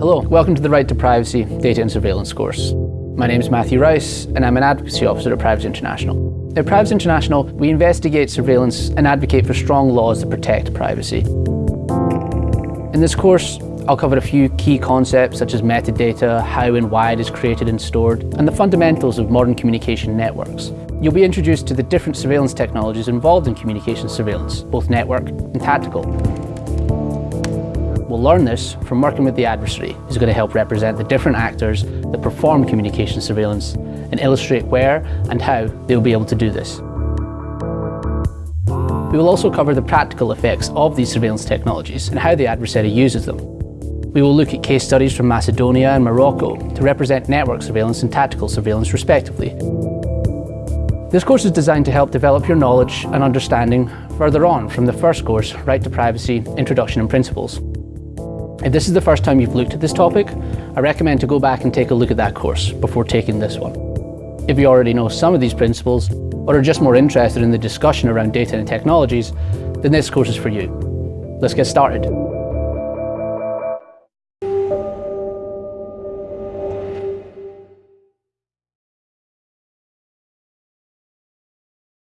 Hello, welcome to the Right to Privacy Data and Surveillance course. My name is Matthew Rice and I'm an Advocacy Officer at Privacy International. At Privacy International, we investigate surveillance and advocate for strong laws that protect privacy. In this course, I'll cover a few key concepts such as metadata, how and why it is created and stored, and the fundamentals of modern communication networks. You'll be introduced to the different surveillance technologies involved in communication surveillance, both network and tactical. Learn this from working with the adversary, who's going to help represent the different actors that perform communication surveillance and illustrate where and how they will be able to do this. We will also cover the practical effects of these surveillance technologies and how the adversary uses them. We will look at case studies from Macedonia and Morocco to represent network surveillance and tactical surveillance respectively. This course is designed to help develop your knowledge and understanding further on from the first course, Right to Privacy, Introduction and Principles. If this is the first time you've looked at this topic, I recommend to go back and take a look at that course before taking this one. If you already know some of these principles, or are just more interested in the discussion around data and technologies, then this course is for you. Let's get started.